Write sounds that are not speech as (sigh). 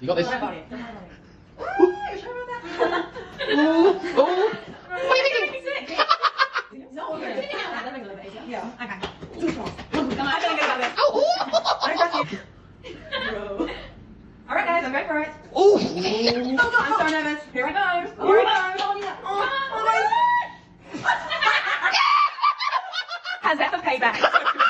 You got this. Don't. Ooh. Ooh. What are you thinking? (laughs) Yeah. Okay. Too strong. Come on, I'm gonna go this. Oh, I got you. Bro. (laughs) All right, guys, I'm ready for it. Ooh. Oh, I'm so nervous. Here I go. Here I go. Come on. How's (laughs) that for payback?